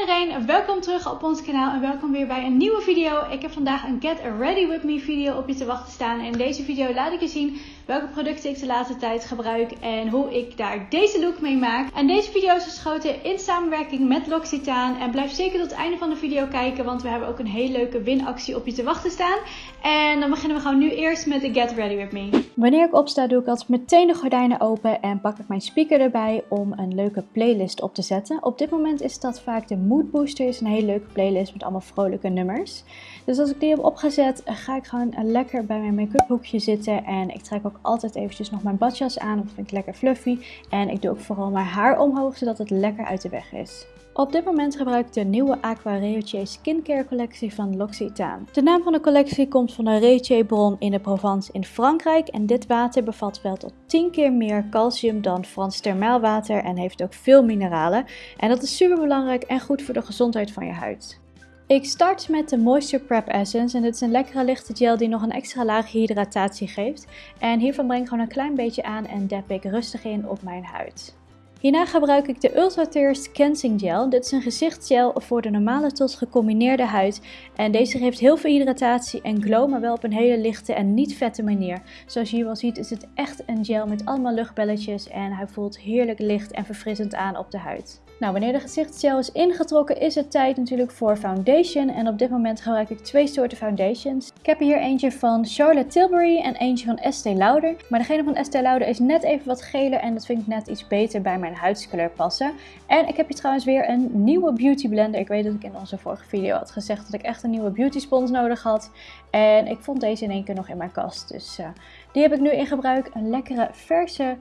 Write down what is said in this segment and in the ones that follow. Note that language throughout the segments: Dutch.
Iedereen, welkom terug op ons kanaal en welkom weer bij een nieuwe video. Ik heb vandaag een Get Ready With Me video op je te wachten staan. En in deze video laat ik je zien welke producten ik de laatste tijd gebruik en hoe ik daar deze look mee maak. En deze video is geschoten in samenwerking met L'Occitane. En blijf zeker tot het einde van de video kijken, want we hebben ook een hele leuke winactie op je te wachten staan. En dan beginnen we gewoon nu eerst met de Get Ready With Me. Wanneer ik opsta doe ik altijd meteen de gordijnen open en pak ik mijn speaker erbij om een leuke playlist op te zetten. Op dit moment is dat vaak de Mood Booster, is een hele leuke playlist met allemaal vrolijke nummers. Dus als ik die heb opgezet, ga ik gewoon lekker bij mijn make-up hoekje zitten en ik trek ook altijd eventjes nog mijn badjas aan. Dat vind ik lekker fluffy. En ik doe ook vooral mijn haar omhoog, zodat het lekker uit de weg is. Op dit moment gebruik ik de nieuwe Aqua Reutier Skincare collectie van L'Occitane. De naam van de collectie komt van de Reutier bron in de Provence in Frankrijk. En dit water bevat wel tot 10 keer meer calcium dan Frans thermaalwater en heeft ook veel mineralen. En dat is super belangrijk en goed voor de gezondheid van je huid. Ik start met de Moisture Prep Essence en dit is een lekkere lichte gel die nog een extra laag hydratatie geeft. En hiervan breng ik gewoon een klein beetje aan en dab ik rustig in op mijn huid. Hierna gebruik ik de Ultra Thirst Cleansing Gel. Dit is een gezichtsgel voor de normale tot gecombineerde huid. En deze geeft heel veel hydratatie en glow, maar wel op een hele lichte en niet vette manier. Zoals je hier wel ziet is het echt een gel met allemaal luchtbelletjes en hij voelt heerlijk licht en verfrissend aan op de huid. Nou, wanneer de gezichtsgel is ingetrokken is het tijd natuurlijk voor foundation. En op dit moment gebruik ik twee soorten foundations. Ik heb hier eentje van Charlotte Tilbury en eentje van Estee Lauder. Maar degene van Estee Lauder is net even wat geler en dat vind ik net iets beter bij mijn huidskleur passen. En ik heb hier trouwens weer een nieuwe beauty blender. Ik weet dat ik in onze vorige video had gezegd dat ik echt een nieuwe beauty spons nodig had. En ik vond deze in één keer nog in mijn kast. Dus uh, die heb ik nu in gebruik. Een lekkere verse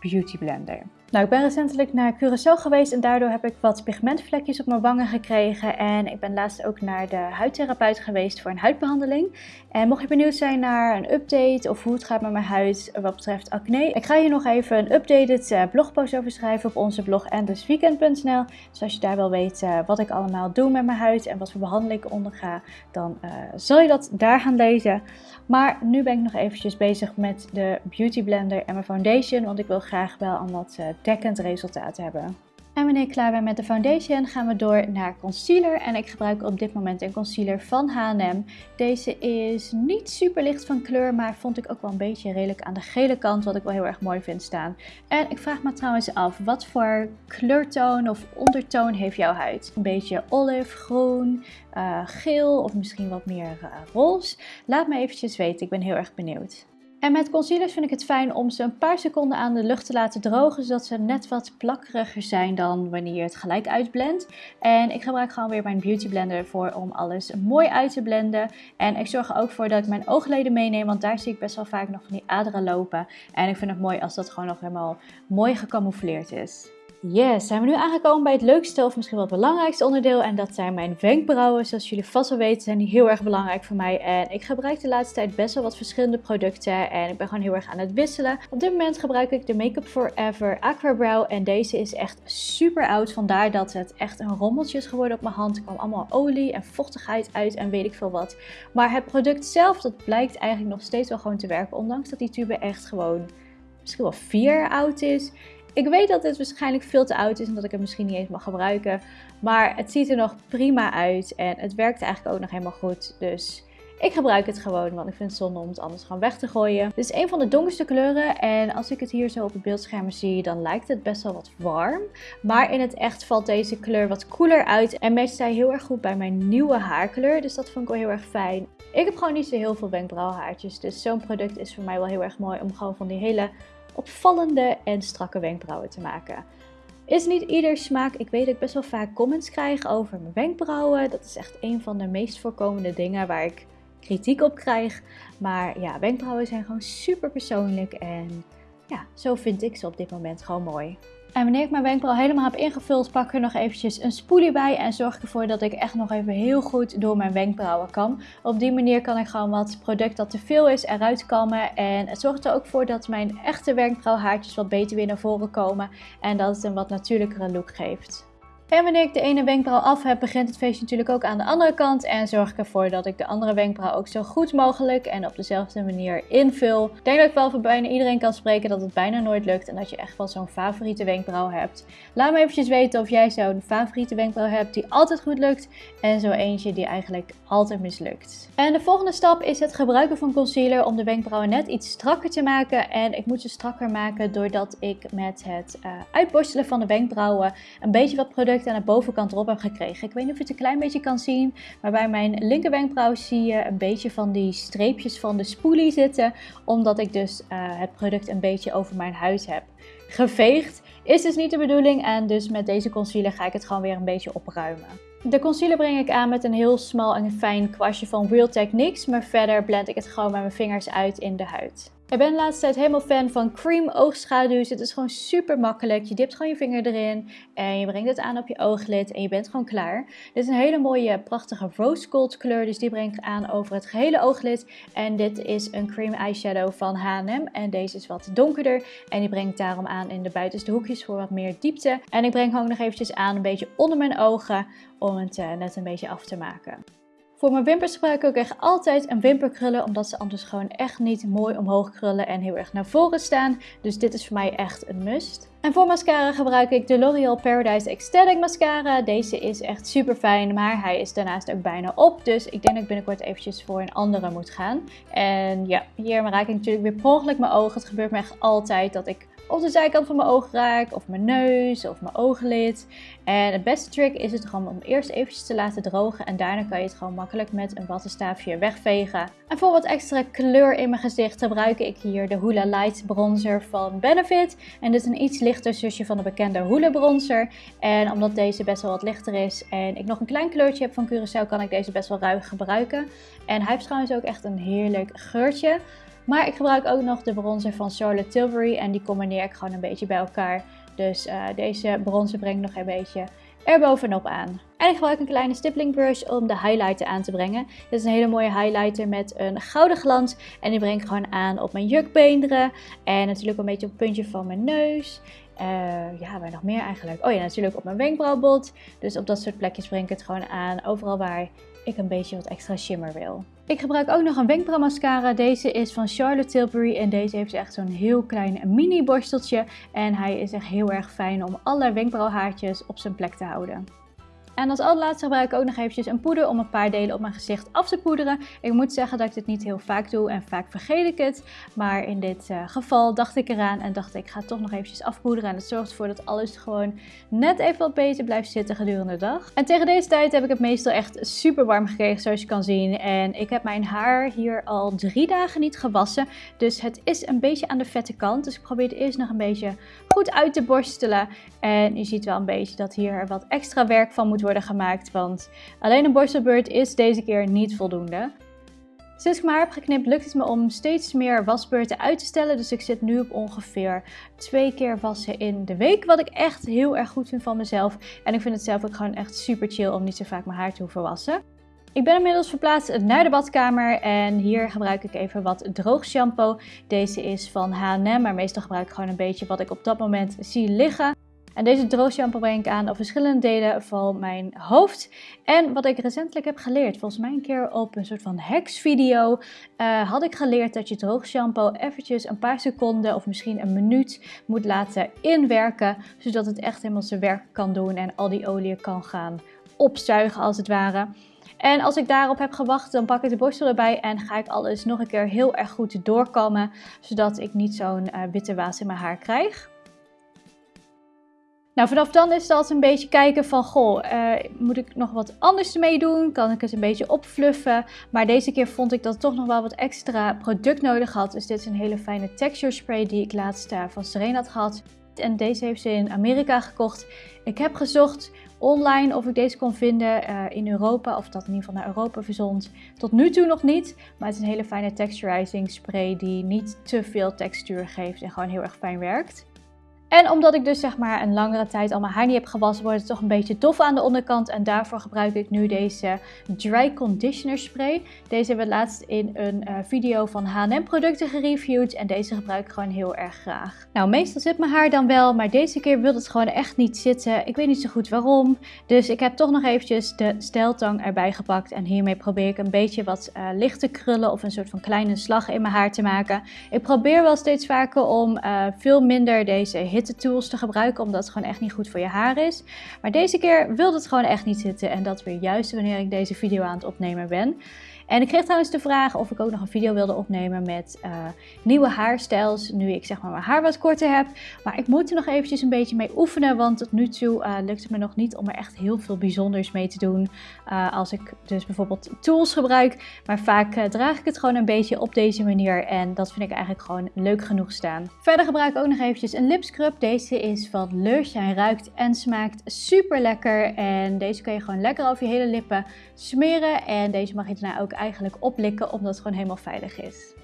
beauty blender. Nou, ik ben recentelijk naar Curaçao geweest en daardoor heb ik wat pigmentvlekjes op mijn wangen gekregen. En ik ben laatst ook naar de huidtherapeut geweest voor een huidbehandeling. En mocht je benieuwd zijn naar een update of hoe het gaat met mijn huid wat betreft acne. Ik ga hier nog even een updated uh, blogpost over schrijven op onze blog endlessweekend.nl. Dus als je daar wil weten wat ik allemaal doe met mijn huid en wat voor behandeling ik onderga, dan uh, zal je dat daar gaan lezen. Maar nu ben ik nog eventjes bezig met de Beauty Blender en mijn foundation, want ik wil graag wel een wat dekkend resultaat hebben. En wanneer ik klaar ben met de foundation gaan we door naar concealer. En ik gebruik op dit moment een concealer van H&M. Deze is niet super licht van kleur, maar vond ik ook wel een beetje redelijk aan de gele kant. Wat ik wel heel erg mooi vind staan. En ik vraag me trouwens af, wat voor kleurtoon of ondertoon heeft jouw huid? Een beetje olive, groen, uh, geel of misschien wat meer uh, roze? Laat me eventjes weten, ik ben heel erg benieuwd. En met concealers vind ik het fijn om ze een paar seconden aan de lucht te laten drogen, zodat ze net wat plakkeriger zijn dan wanneer je het gelijk uitblendt. En ik gebruik gewoon weer mijn beauty blender voor om alles mooi uit te blenden. En ik zorg er ook voor dat ik mijn oogleden meeneem, want daar zie ik best wel vaak nog van die aderen lopen. En ik vind het mooi als dat gewoon nog helemaal mooi gecamoufleerd is. Yes, zijn we nu aangekomen bij het leukste of misschien wel het belangrijkste onderdeel. En dat zijn mijn wenkbrauwen. Zoals jullie vast wel weten zijn die heel erg belangrijk voor mij. En ik gebruik de laatste tijd best wel wat verschillende producten. En ik ben gewoon heel erg aan het wisselen. Op dit moment gebruik ik de Makeup Forever Aqua Brow. En deze is echt super oud. Vandaar dat het echt een rommeltje is geworden op mijn hand. Er kwam allemaal olie en vochtigheid uit en weet ik veel wat. Maar het product zelf, dat blijkt eigenlijk nog steeds wel gewoon te werken. Ondanks dat die tube echt gewoon misschien wel vier jaar oud is. Ik weet dat dit waarschijnlijk veel te oud is en dat ik het misschien niet eens mag gebruiken. Maar het ziet er nog prima uit en het werkt eigenlijk ook nog helemaal goed. Dus ik gebruik het gewoon, want ik vind het zonde om het anders gewoon weg te gooien. Dit is een van de donkerste kleuren en als ik het hier zo op het beeldscherm zie, dan lijkt het best wel wat warm. Maar in het echt valt deze kleur wat koeler uit en matcht zij heel erg goed bij mijn nieuwe haarkleur. Dus dat vond ik wel heel erg fijn. Ik heb gewoon niet zo heel veel wenkbrauwhaartjes, dus zo'n product is voor mij wel heel erg mooi om gewoon van die hele opvallende en strakke wenkbrauwen te maken. Is niet ieder smaak. Ik weet dat ik best wel vaak comments krijg over mijn wenkbrauwen. Dat is echt een van de meest voorkomende dingen waar ik kritiek op krijg. Maar ja, wenkbrauwen zijn gewoon super persoonlijk en ja, zo vind ik ze op dit moment gewoon mooi. En wanneer ik mijn wenkbrauw helemaal heb ingevuld, pak ik er nog eventjes een spoelie bij. En zorg ik ervoor dat ik echt nog even heel goed door mijn wenkbrauwen kan. Op die manier kan ik gewoon wat product dat te veel is eruit kammen. En het zorgt er ook voor dat mijn echte wenkbrauwhaartjes wat beter weer naar voren komen. En dat het een wat natuurlijkere look geeft. En wanneer ik de ene wenkbrauw af heb, begint het feestje natuurlijk ook aan de andere kant. En zorg ik ervoor dat ik de andere wenkbrauw ook zo goed mogelijk en op dezelfde manier invul. Ik denk dat ik wel voor bijna iedereen kan spreken dat het bijna nooit lukt. En dat je echt wel zo'n favoriete wenkbrauw hebt. Laat me eventjes weten of jij zo'n favoriete wenkbrauw hebt die altijd goed lukt. En zo eentje die eigenlijk altijd mislukt. En de volgende stap is het gebruiken van concealer om de wenkbrauwen net iets strakker te maken. En ik moet ze strakker maken doordat ik met het uh, uitborstelen van de wenkbrauwen een beetje wat product aan de bovenkant erop heb gekregen. Ik weet niet of je het een klein beetje kan zien, maar bij mijn linkerwenkbrauw zie je een beetje van die streepjes van de spoelie zitten. Omdat ik dus uh, het product een beetje over mijn huid heb geveegd. Is dus niet de bedoeling en dus met deze concealer ga ik het gewoon weer een beetje opruimen. De concealer breng ik aan met een heel smal en fijn kwastje van Real Techniques, maar verder blend ik het gewoon met mijn vingers uit in de huid. Ik ben de laatste tijd helemaal fan van cream oogschaduws. Het is gewoon super makkelijk. Je dipt gewoon je vinger erin en je brengt het aan op je ooglid en je bent gewoon klaar. Dit is een hele mooie, prachtige rose gold kleur, dus die breng ik aan over het gehele ooglid. En dit is een cream eyeshadow van H&M en deze is wat donkerder. En die breng ik daarom aan in de buitenste hoekjes voor wat meer diepte. En ik breng ook nog eventjes aan een beetje onder mijn ogen om het uh, net een beetje af te maken. Voor mijn wimpers gebruik ik ook echt altijd een wimperkrullen, omdat ze anders gewoon echt niet mooi omhoog krullen en heel erg naar voren staan. Dus dit is voor mij echt een must. En voor mascara gebruik ik de L'Oreal Paradise Ecstatic Mascara. Deze is echt super fijn, maar hij is daarnaast ook bijna op. Dus ik denk dat ik binnenkort eventjes voor een andere moet gaan. En ja, hier raak ik natuurlijk weer per ongeluk mijn ogen. Het gebeurt me echt altijd dat ik op de zijkant van mijn oog raak, of mijn neus, of mijn ooglid. En de beste trick is het gewoon om eerst eventjes te laten drogen en daarna kan je het gewoon makkelijk met een wattenstaafje wegvegen. En voor wat extra kleur in mijn gezicht gebruik ik hier de Hoola Light Bronzer van Benefit. En dit is een iets lichter zusje van de bekende Hoola Bronzer. En omdat deze best wel wat lichter is en ik nog een klein kleurtje heb van Curaçao, kan ik deze best wel ruig gebruiken. En hij heeft trouwens ook echt een heerlijk geurtje. Maar ik gebruik ook nog de bronzer van Charlotte Tilbury en die combineer ik gewoon een beetje bij elkaar. Dus uh, deze bronzer breng ik nog een beetje erbovenop aan. En ik gebruik een kleine stippling brush om de highlighter aan te brengen. Dit is een hele mooie highlighter met een gouden glans. En die breng ik gewoon aan op mijn jukbeenderen. En natuurlijk een beetje op het puntje van mijn neus. Uh, ja, waar nog meer eigenlijk? Oh ja, natuurlijk op mijn wenkbrauwbot. Dus op dat soort plekjes breng ik het gewoon aan. Overal waar ik een beetje wat extra shimmer wil. Ik gebruik ook nog een wenkbrauwmascara. Deze is van Charlotte Tilbury en deze heeft echt zo'n heel klein mini borsteltje. En hij is echt heel erg fijn om alle wenkbrauwhaartjes op zijn plek te houden. En als allerlaatste gebruik ik ook nog eventjes een poeder om een paar delen op mijn gezicht af te poederen. Ik moet zeggen dat ik dit niet heel vaak doe en vaak vergeet ik het. Maar in dit uh, geval dacht ik eraan en dacht ik ga toch nog eventjes afpoederen. En het zorgt ervoor dat alles gewoon net even wat beter blijft zitten gedurende de dag. En tegen deze tijd heb ik het meestal echt super warm gekregen zoals je kan zien. En ik heb mijn haar hier al drie dagen niet gewassen. Dus het is een beetje aan de vette kant. Dus ik probeer het eerst nog een beetje goed uit te borstelen. En je ziet wel een beetje dat hier wat extra werk van moet worden gemaakt. Want alleen een borstelbeurt is deze keer niet voldoende. Sinds ik mijn haar heb geknipt lukt het me om steeds meer wasbeurten uit te stellen. Dus ik zit nu op ongeveer twee keer wassen in de week. Wat ik echt heel erg goed vind van mezelf. En ik vind het zelf ook gewoon echt super chill om niet zo vaak mijn haar te hoeven wassen. Ik ben inmiddels verplaatst naar de badkamer en hier gebruik ik even wat droog shampoo. Deze is van H&M, maar meestal gebruik ik gewoon een beetje wat ik op dat moment zie liggen. En deze droog shampoo breng ik aan op verschillende delen van mijn hoofd. En wat ik recentelijk heb geleerd, volgens mij een keer op een soort van hacks video, uh, had ik geleerd dat je droog shampoo eventjes een paar seconden of misschien een minuut moet laten inwerken. Zodat het echt helemaal zijn werk kan doen en al die olie kan gaan opzuigen als het ware. En als ik daarop heb gewacht, dan pak ik de borstel erbij en ga ik alles nog een keer heel erg goed doorkammen. Zodat ik niet zo'n uh, witte waas in mijn haar krijg. Nou, vanaf dan is het een beetje kijken van, goh, uh, moet ik nog wat anders ermee doen? Kan ik het een beetje opfluffen? Maar deze keer vond ik dat het toch nog wel wat extra product nodig had. Dus dit is een hele fijne texture spray die ik laatst uh, van Serena had gehad. En deze heeft ze in Amerika gekocht. Ik heb gezocht online of ik deze kon vinden uh, in Europa, of dat in ieder geval naar Europa verzond. Tot nu toe nog niet, maar het is een hele fijne texturizing spray die niet te veel textuur geeft en gewoon heel erg fijn werkt. En omdat ik dus zeg maar een langere tijd al mijn haar niet heb gewassen, wordt het toch een beetje dof aan de onderkant. En daarvoor gebruik ik nu deze Dry Conditioner Spray. Deze hebben we laatst in een uh, video van H&M producten gereviewd. En deze gebruik ik gewoon heel erg graag. Nou, meestal zit mijn haar dan wel, maar deze keer wil het gewoon echt niet zitten. Ik weet niet zo goed waarom. Dus ik heb toch nog eventjes de steltang erbij gepakt. En hiermee probeer ik een beetje wat uh, lichte krullen of een soort van kleine slag in mijn haar te maken. Ik probeer wel steeds vaker om uh, veel minder deze hitte tools te gebruiken, omdat het gewoon echt niet goed voor je haar is. Maar deze keer wilde het gewoon echt niet zitten en dat weer juist wanneer ik deze video aan het opnemen ben. En ik kreeg trouwens de vraag of ik ook nog een video wilde opnemen met uh, nieuwe haarstijls. Nu ik zeg maar mijn haar wat korter heb. Maar ik moet er nog eventjes een beetje mee oefenen. Want tot nu toe uh, lukt het me nog niet om er echt heel veel bijzonders mee te doen. Uh, als ik dus bijvoorbeeld tools gebruik. Maar vaak draag ik het gewoon een beetje op deze manier. En dat vind ik eigenlijk gewoon leuk genoeg staan. Verder gebruik ik ook nog eventjes een lipscrub. Deze is van Lush. Hij ruikt en smaakt super lekker. En deze kun je gewoon lekker over je hele lippen smeren. En deze mag je daarna ook eigenlijk oplikken omdat het gewoon helemaal veilig is.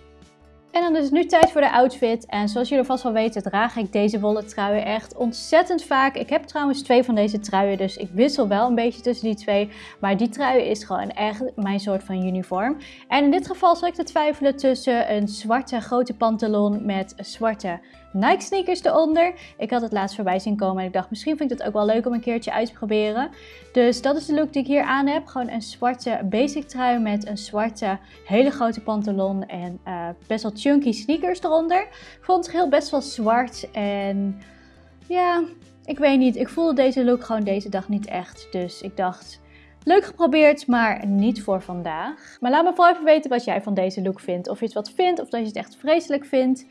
En dan is het nu tijd voor de outfit. En zoals jullie vast wel weten draag ik deze wollen truien echt ontzettend vaak. Ik heb trouwens twee van deze truien, dus ik wissel wel een beetje tussen die twee. Maar die trui is gewoon echt mijn soort van uniform. En in dit geval zal ik te twijfelen tussen een zwarte grote pantalon met zwarte Nike sneakers eronder. Ik had het laatst voorbij zien komen en ik dacht misschien vind ik het ook wel leuk om een keertje uit te proberen. Dus dat is de look die ik hier aan heb. Gewoon een zwarte basic trui met een zwarte hele grote pantalon en uh, best wel chunky sneakers eronder. Ik vond het heel best wel zwart en ja, ik weet niet. Ik voelde deze look gewoon deze dag niet echt. Dus ik dacht, Leuk geprobeerd, maar niet voor vandaag. Maar laat me vooral even weten wat jij van deze look vindt. Of je het wat vindt, of dat je het echt vreselijk vindt.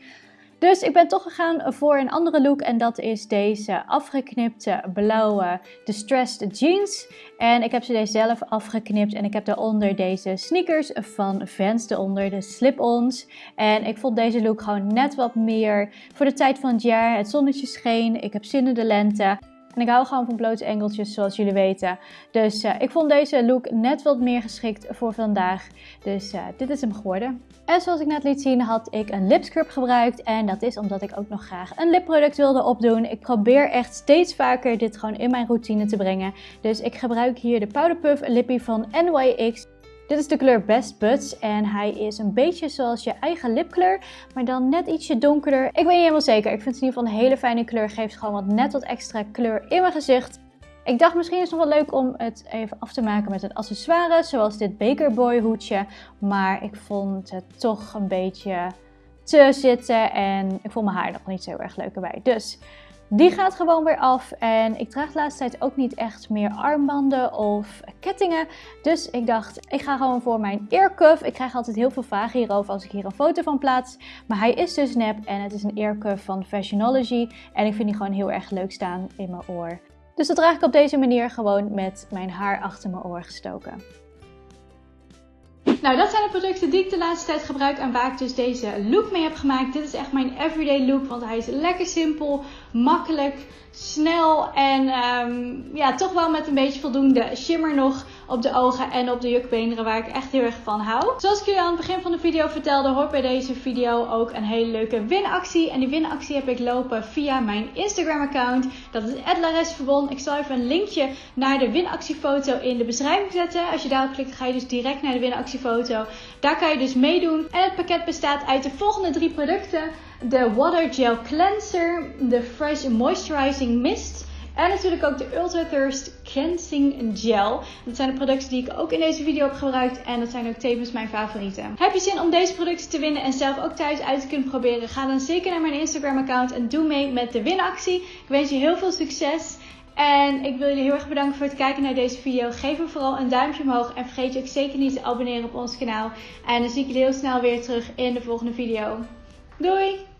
Dus ik ben toch gegaan voor een andere look en dat is deze afgeknipte blauwe distressed jeans. En ik heb ze deze zelf afgeknipt en ik heb daaronder deze sneakers van Vans eronder, de slip-ons. En ik vond deze look gewoon net wat meer voor de tijd van het jaar. Het zonnetje scheen, ik heb zin in de lente. En ik hou gewoon van blote engeltjes, zoals jullie weten. Dus uh, ik vond deze look net wat meer geschikt voor vandaag. Dus uh, dit is hem geworden. En zoals ik net liet zien, had ik een lipscrub gebruikt. En dat is omdat ik ook nog graag een lipproduct wilde opdoen. Ik probeer echt steeds vaker dit gewoon in mijn routine te brengen. Dus ik gebruik hier de Powder Puff Lippie van NYX. Dit is de kleur Best Buds en hij is een beetje zoals je eigen lipkleur, maar dan net ietsje donkerder. Ik weet niet helemaal zeker, ik vind het in ieder geval een hele fijne kleur, geeft gewoon wat net wat extra kleur in mijn gezicht. Ik dacht misschien is het nog wel leuk om het even af te maken met een accessoire, zoals dit Baker Boy hoedje. Maar ik vond het toch een beetje te zitten en ik vond mijn haar nog niet zo erg leuk erbij. Dus die gaat gewoon weer af en ik draag de laatste tijd ook niet echt meer armbanden of kettingen. Dus ik dacht, ik ga gewoon voor mijn earcuff. Ik krijg altijd heel veel vragen hierover als ik hier een foto van plaats. Maar hij is dus nep en het is een earcuff van Fashionology. En ik vind die gewoon heel erg leuk staan in mijn oor. Dus dat draag ik op deze manier gewoon met mijn haar achter mijn oor gestoken. Nou, dat zijn de producten die ik de laatste tijd gebruik en waar ik dus deze look mee heb gemaakt. Dit is echt mijn everyday look, want hij is lekker simpel, makkelijk, snel en um, ja, toch wel met een beetje voldoende shimmer nog op de ogen en op de jukbeenderen waar ik echt heel erg van hou. Zoals ik jullie aan het begin van de video vertelde, hoort bij deze video ook een hele leuke winactie. En die winactie heb ik lopen via mijn Instagram account. Dat is @laresverbon. Ik zal even een linkje naar de winactiefoto in de beschrijving zetten. Als je daarop klikt, ga je dus direct naar de winactiefoto. Daar kan je dus meedoen. En het pakket bestaat uit de volgende drie producten de Water Gel Cleanser, de Fresh Moisturizing Mist en natuurlijk ook de Ultra Thirst Cleansing Gel. Dat zijn de producten die ik ook in deze video heb gebruikt en dat zijn ook tevens mijn favorieten. Heb je zin om deze producten te winnen en zelf ook thuis uit te kunnen proberen? Ga dan zeker naar mijn Instagram account en doe mee met de winactie. Ik wens je heel veel succes. En ik wil jullie heel erg bedanken voor het kijken naar deze video. Geef hem vooral een duimpje omhoog. En vergeet je ook zeker niet te abonneren op ons kanaal. En dan zie ik jullie heel snel weer terug in de volgende video. Doei!